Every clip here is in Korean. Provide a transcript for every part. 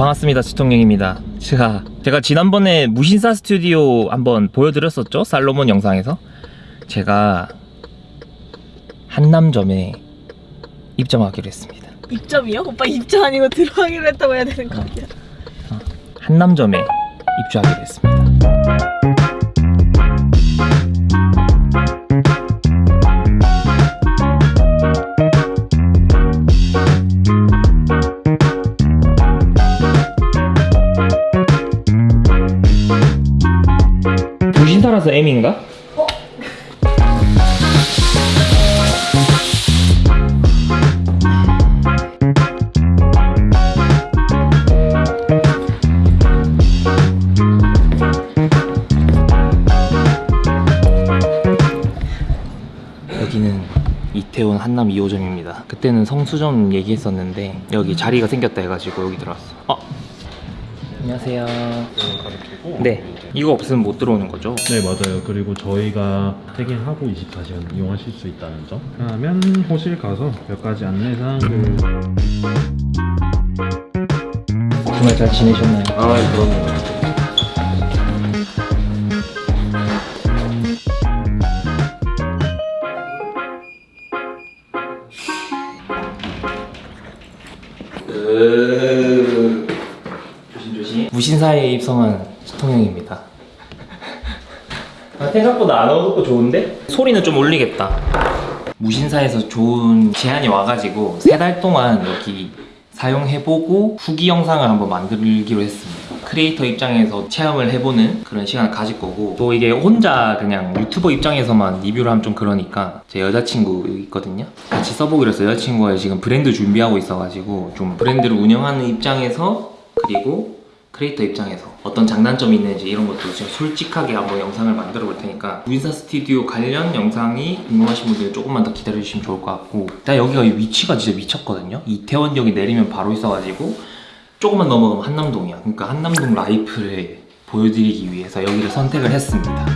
반갑습니다 지통령입니다. 제가 제가 지난번에 무신사 스튜디오 한번 보여드렸었죠? 살로몬 영상에서? 제가 한남점에 입점하기로 했습니다. 입점이요? 오빠 입점 아니고 들어가기로 했다고 해야 되는 거 아니야? 한남점에 입주하기로 했습니다 여기는 이태원 한남 2호점입니다. 그때는 성수점 얘기했었는데 여기 자리가 생겼다 해가지고 여기 들어왔어. 어. 안녕하세요. 네. 이거 없으면 못 들어오는 거죠? 네 맞아요 그리고 저희가 체킹하고 24시간 이용하실 수 있다는 점 그러면 호실 가서 몇 가지 안내사항을 주말 잘 지내셨나요? 아 그럼요 조심 조심. 무신사에 입성한 시통령입니다. 아, 생각보다 안 어둡고 좋은데? 소리는 좀 올리겠다. 무신사에서 좋은 제안이 와가지고 세 달 동안 여기 사용해보고 후기 영상을 한번 만들기로 했습니다. 크리에이터 입장에서 체험을 해보는 그런 시간을 가질 거고 또 이게 혼자 그냥 유튜버 입장에서만 리뷰를 하면 좀 그러니까 제 여자친구 있거든요. 같이 써보기로 해서 여자친구가 지금 브랜드 준비하고 있어가지고 좀 브랜드를 운영하는 입장에서 그리고 크리에이터 입장에서 어떤 장단점이 있는지 이런 것도 지금 솔직하게 한번 영상을 만들어 볼 테니까 무신사 스튜디오 관련 영상이 궁금하신 분들은 조금만 더 기다려 주시면 좋을 것 같고 일단 여기가 위치가 진짜 미쳤거든요 이태원역에 내리면 바로 있어가지고 조금만 넘어가면 한남동이야. 그러니까 한남동 life를 보여드리기 위해서 여기를 선택을 했습니다.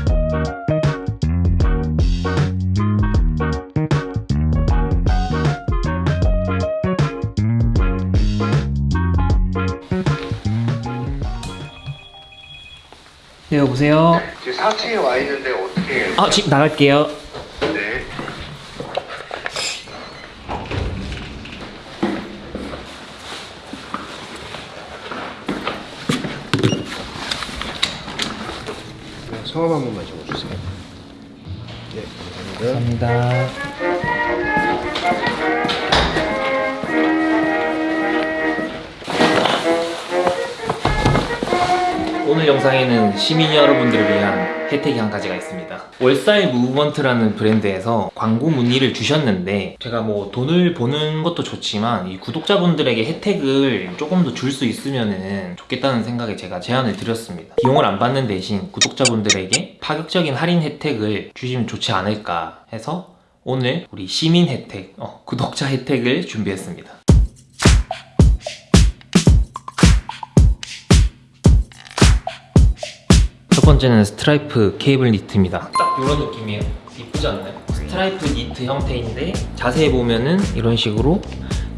네 여보세요? 지금 4층에 와 있는데 어떻게 해요? 아 지금 나갈게요 네. 성함 영상에는 시민 여러분들을 위한 혜택이 한 가지가 있습니다. 월사이 무브먼트라는 브랜드에서 광고 문의를 주셨는데 제가 뭐 돈을 버는 것도 좋지만 이 구독자분들에게 혜택을 조금 더 줄 수 있으면 좋겠다는 생각에 제가 제안을 드렸습니다. 비용을 안 받는 대신 구독자분들에게 파격적인 할인 혜택을 주시면 좋지 않을까 해서 오늘 우리 시민 혜택, 어, 구독자 혜택을 준비했습니다. 번째는 스트라이프 케이블 니트입니다. 딱 이런 느낌이에요. 이쁘지 않나요? 스트라이프 니트 형태인데 자세히 보면은 이런 식으로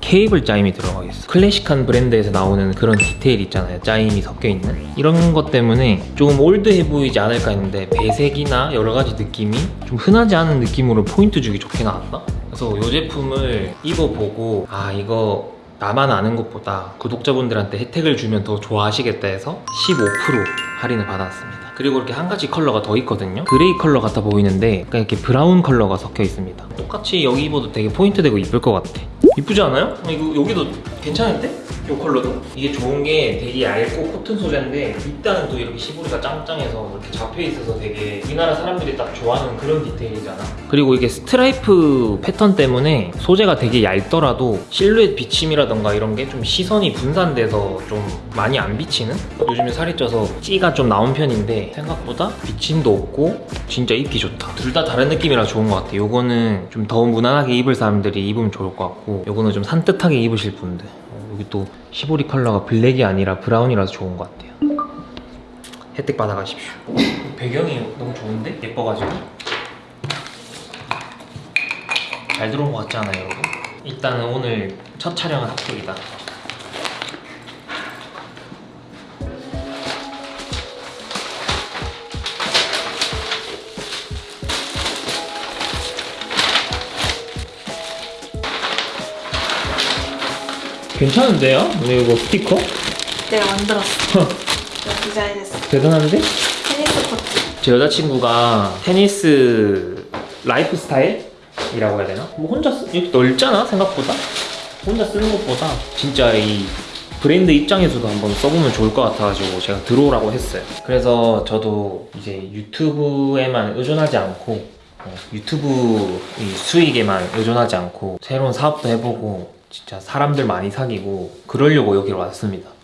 케이블 짜임이 들어가 있어. 클래식한 브랜드에서 나오는 그런 디테일 있잖아요. 짜임이 섞여 있는 이런 것 때문에 조금 old해 보이지 않을까 했는데 배색이나 여러 가지 느낌이 좀 흔하지 않은 느낌으로 포인트 주기 좋게 나왔다. 그래서 이 제품을 입어보고 아 이거 나만 아는 것보다 구독자분들한테 혜택을 주면 더 좋아하시겠다 해서 15% 할인을 받았습니다. 그리고 이렇게 한 가지 컬러가 더 있거든요. gray 컬러 같아 보이는데 약간 이렇게 brown 컬러가 섞여 있습니다. 똑같이 여기 입어도 되게 포인트 되고 이쁠 것 같아. 이쁘지 않아요? 어, 이거 여기도 괜찮은데? 이 컬러도? 이게 좋은 게 되게 얇고 코튼 소재인데 밑단은 또 이렇게 시보리가 짱짱해서 이렇게 잡혀 있어서 되게 우리나라 사람들이 딱 좋아하는 그런 디테일이잖아. 그리고 이게 스트라이프 패턴 때문에 소재가 되게 얇더라도 실루엣 비침이라던가 이런 게 좀 시선이 분산돼서 좀 많이 안 비치는? 요즘에 살이 쪄서 찌가 좀 나온 편인데 생각보다 비침도 없고 진짜 입기 좋다. 둘 다 다른 느낌이라 좋은 것 같아. 요거는 좀 더 무난하게 입을 사람들이 입으면 좋을 것 같고 요거는 좀 산뜻하게 입으실 분들 어, 여기 또 시보리 컬러가 블랙이 아니라 brown이라서 좋은 것 같아요. 혜택 받아가십시오. 배경이 너무 좋은데? 예뻐가지고. 잘 들어온 것 같지 않아요, 여러분? 일단은 오늘 첫 촬영은 합격이다. 괜찮은데요? 오늘 이거 스티커? 내가 만들었어. 내가 디자인했어. 대단한데? 테니스 코트. 제 여자친구가 테니스 라이프 스타일이라고 해야 되나? 뭐 혼자 쓰, 이렇게 넓잖아 생각보다 혼자 쓰는 것보다 진짜 이 브랜드 입장에서도 한번 써보면 좋을 것 같아가지고 제가 들어오라고 했어요 그래서 저도 이제 유튜브에만 의존하지 않고 어, 유튜브 이 수익에만 의존하지 않고 새로운 사업도 해보고 진짜 사람들 많이 사귀고 그러려고 여기로 왔습니다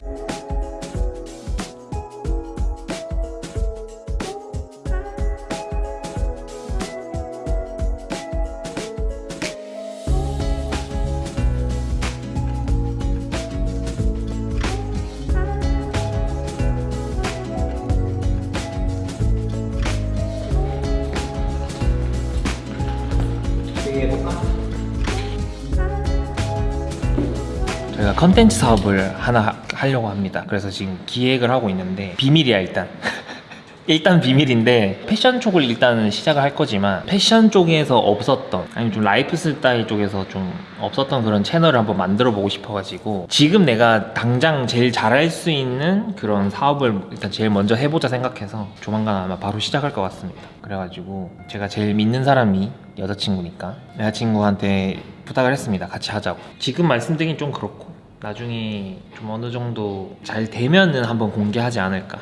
저희가 컨텐츠 사업을 하나 하- 하려고 합니다. 그래서 지금 기획을 하고 있는데 비밀이야 일단. 일단 비밀인데 패션 쪽을 일단은 시작을 할 거지만 패션 쪽에서 없었던 아니면 좀 라이프 스타일 쪽에서 좀 없었던 그런 채널을 한번 만들어 보고 싶어가지고 지금 내가 당장 제일 잘할 수 있는 그런 사업을 일단 제일 먼저 해보자 생각해서 조만간 아마 바로 시작할 것 같습니다. 그래가지고 제가 제일 믿는 사람이 여자친구니까 여자친구한테 부탁을 했습니다. 같이 하자고. 지금 말씀드리긴 좀 그렇고 나중에 좀 어느 정도 잘 되면은 한번 공개하지 않을까.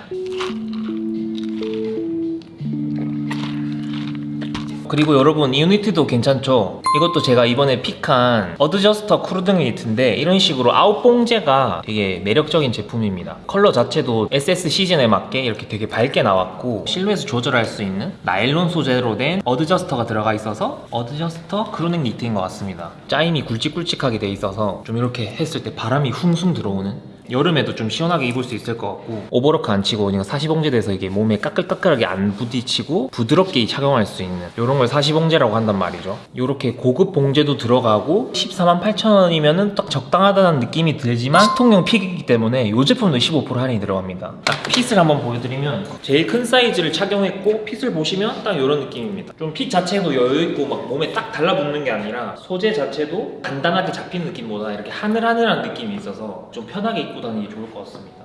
그리고 여러분 이 니트도 괜찮죠? 이것도 제가 이번에 pick한 adjuster crew neck 니트인데 이런 식으로 아웃 봉제가 되게 매력적인 제품입니다 컬러 자체도 SS 시즌에 맞게 이렇게 되게 밝게 나왔고 실루엣을 조절할 수 있는 나일론 소재로 된 adjuster가 들어가 있어서 adjuster crew neck 니트인 것 같습니다 짜임이 굵직굵직하게 돼 있어서 좀 이렇게 했을 때 바람이 숭숭 들어오는 여름에도 좀 시원하게 입을 수 있을 것 같고 오버로크 안 치고 그냥 사시봉제 돼서 이게 몸에 까끌까끌하게 안 부딪히고 부드럽게 착용할 수 있는 이런 걸 사시봉제라고 한단 말이죠. 이렇게 고급 봉제도 들어가고 14만 8천 원이면 은 딱 적당하다는 느낌이 들지만 시통용 픽이기 때문에 이 제품도 15% 할인이 들어갑니다. 딱 핏을 한번 보여드리면 제일 큰 사이즈를 착용했고 핏을 보시면 딱 이런 느낌입니다. 좀 핏 자체도 여유있고 막 몸에 딱 달라붙는 게 아니라 소재 자체도 간단하게 잡힌 느낌보다 이렇게 하늘하늘한 느낌이 있어서 좀 편하게 입고 다니기 좋을 것 같습니다.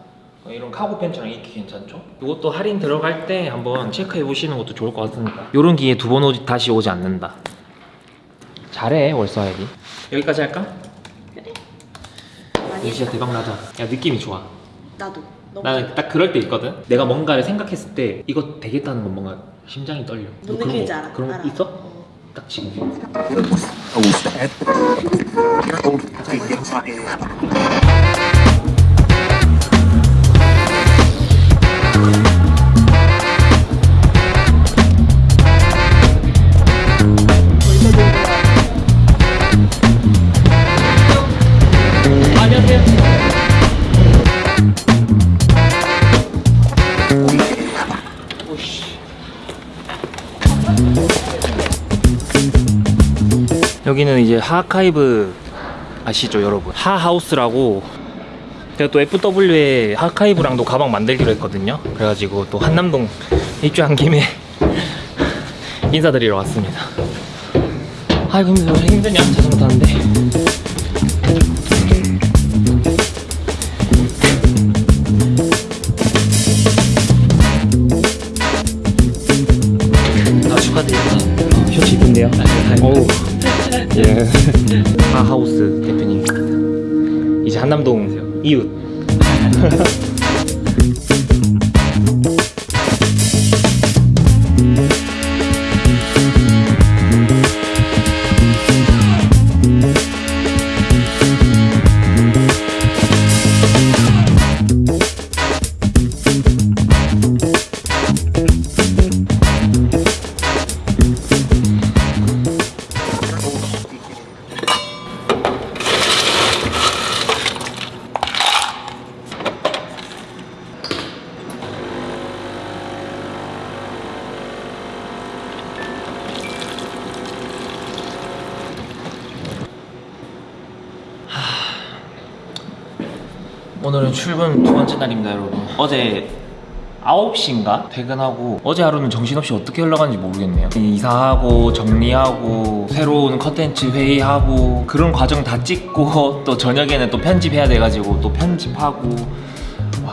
어, 이런 카고 팬츠랑 입기 괜찮죠? 이것도 할인 들어갈 때 한번 체크해 보시는 것도 좋을 것 같습니다. 이런 기회 두번 다시 오지 않는다. 잘해 월서야기 여기까지 할까? 이거 진짜 대박 나자 야 느낌이 좋아 나도. 나는 딱 그럴 때 있거든 내가 뭔가를 생각했을 때 이거 되겠다는 건 뭔가 심장이 떨려 뭔너 그런 느낌인지 거- 알아. 그런 거 알아. 있어? 어. 딱 지금 여기는 이제 하카이브 아시죠 여러분? 하하우스라고. 제가 또 FW에 하카이브랑도 가방 만들기로 했거든요. 그래가지고 또 한남동 입주한 김에 인사드리러 왔습니다. 아이고 힘들어 힘드냐 자전거 타는데 예. 하하우스 대표님. 이제 한남동 이웃 오늘은 출근 두 번째 날입니다 여러분. 어제 9시인가? 퇴근하고 어제 하루는 정신없이 어떻게 흘러가는지 모르겠네요. 이사하고 정리하고 새로운 컨텐츠 회의하고 그런 과정 다 찍고 또 저녁에는 또 편집해야 돼가지고 또 편집하고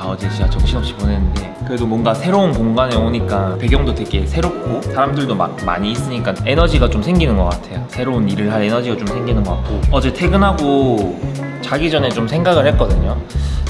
와 어제 진짜 정신없이 보냈는데 그래도 뭔가 새로운 공간에 오니까 배경도 되게 새롭고 사람들도 막 많이 있으니까 에너지가 좀 생기는 것 같아요 새로운 일을 할 에너지가 좀 생기는 것 같고 어제 퇴근하고 자기 전에 좀 생각을 했거든요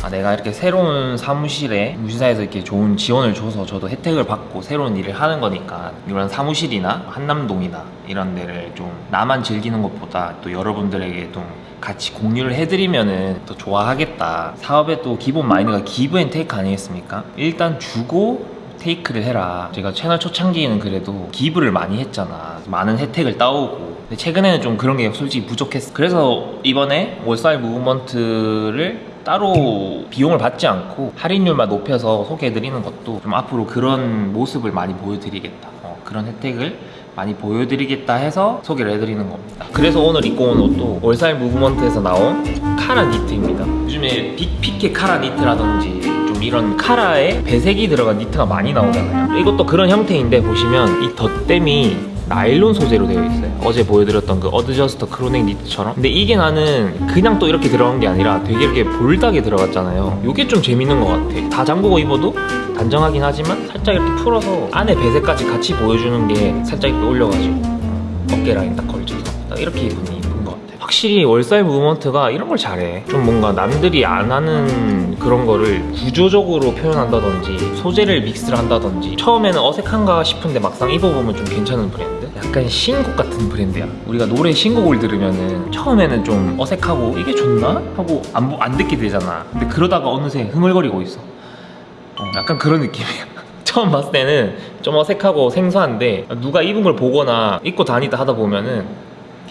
아, 내가 이렇게 새로운 사무실에 무신사에서 이렇게 좋은 지원을 줘서 저도 혜택을 받고 새로운 일을 하는 거니까 이런 사무실이나 한남동이나 이런 데를 좀 나만 즐기는 것보다 또 여러분들에게 좀 같이 공유를 해드리면은 더 좋아하겠다. 사업의 또 기본 마인드가 give and take 아니겠습니까? 일단 주고 take를 해라. 제가 채널 초창기에는 그래도 give를 많이 했잖아. 많은 혜택을 따오고. 근데 최근에는 좀 그런 게 솔직히 부족했어. 그래서 이번에 Worthwhile Movement를 따로 비용을 받지 않고 할인율만 높여서 소개해드리는 것도 좀 앞으로 그런 모습을 많이 보여드리겠다. 어, 그런 혜택을 많이 보여드리겠다 해서 소개를 해드리는 겁니다. 그래서 오늘 입고 온 옷도 Worthwhile Movement에서 나온 카라 니트입니다. 요즘에 big 피케 카라 니트라든지 좀 이런 카라에 배색이 들어간 니트가 많이 나오잖아요. 이것도 그런 형태인데 보시면 이 덧댐이 나일론 소재로 되어 있어요. 어제 보여드렸던 그 adjuster crew neck 니트처럼. 근데 이게 나는 그냥 또 이렇게 들어간 게 아니라 되게 이렇게 bold하게 들어갔잖아요. 이게 좀 재밌는 것 같아. 다 잠그고 입어도 단정하긴 하지만 살짝 이렇게 풀어서 안에 배색까지 같이 보여주는 게 살짝 이렇게 올려가지고 어깨 라인 딱 걸쳐서 딱 이렇게 같아. 확실히 월사이 무브먼트가 이런 걸 잘해. 좀 뭔가 남들이 안 하는 그런 거를 구조적으로 표현한다든지 소재를 믹스를 한다든지 처음에는 어색한가 싶은데 막상 입어보면 좀 괜찮은 브랜드? 약간 신곡 같은 브랜드야. 우리가 노래 신곡을 들으면은 처음에는 좀 어색하고 이게 좋나? 하고 안, 보- 안 듣게 되잖아. 근데 그러다가 어느새 흥얼거리고 있어. 어, 약간 그런 느낌이야. 처음 봤을 때는 좀 어색하고 생소한데 누가 입은 걸 보거나 입고 다니다 하다 보면은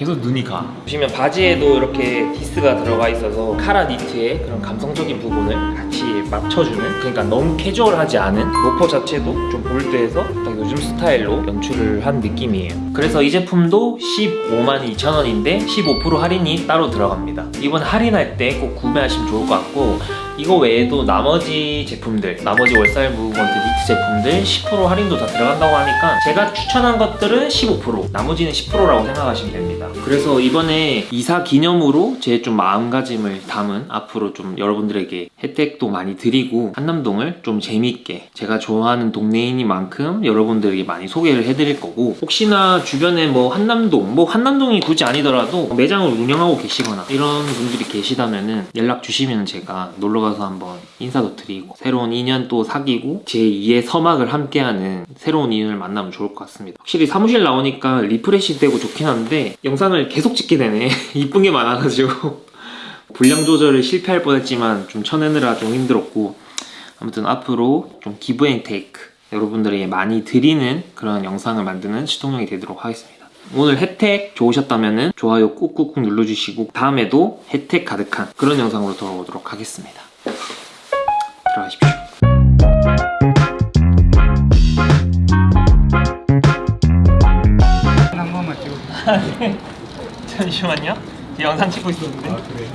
계속 눈이 가. 보시면 바지에도 이렇게 니트가 들어가 있어서 카라 니트의 그런 감성적인 부분을 같이 맞춰주는 그러니까 너무 캐주얼하지 않은 로퍼 자체도 좀 bold해서 딱 요즘 스타일로 연출을 한 느낌이에요. 그래서 이 제품도 15만 2천 원인데 15% 할인이 따로 들어갑니다. 이번 할인할 때 꼭 구매하시면 좋을 것 같고 이거 외에도 나머지 제품들 나머지 Worthwhile Movement 니트 제품들 10% 할인도 다 들어간다고 하니까 제가 추천한 것들은 15% 나머지는 10%라고 생각하시면 됩니다 그래서 이번에 이사 기념으로 제 좀 마음가짐을 담은 앞으로 좀 여러분들에게 혜택도 많이 드리고 한남동을 좀 재밌게 제가 좋아하는 동네이니만큼 여러분들에게 많이 소개를 해드릴 거고 혹시나 주변에 뭐 한남동 뭐 한남동이 굳이 아니더라도 매장을 운영하고 계시거나 이런 분들이 계시다면은 연락 주시면 제가 놀러 가서 한번 인사도 드리고 새로운 인연 또 사귀고 제 2의 서막을 함께하는 새로운 인연을 만나면 좋을 것 같습니다. 확실히 사무실 나오니까 refresh 되고 좋긴 한데 영상을 계속 찍게 되네. 이쁜 게 많아가지고 분량 조절을 실패할 뻔했지만 좀 쳐내느라 좀 힘들었고 아무튼 앞으로 좀 give and take 여러분들에게 많이 드리는 그런 영상을 만드는 시동형이 되도록 하겠습니다. 오늘 혜택 좋으셨다면 좋아요 꾹꾹꾹 눌러주시고 다음에도 혜택 가득한 그런 영상으로 돌아오도록 하겠습니다. 들어가십시오. 잠시만요. 제 영상 찍고 있었는데. 아 그래.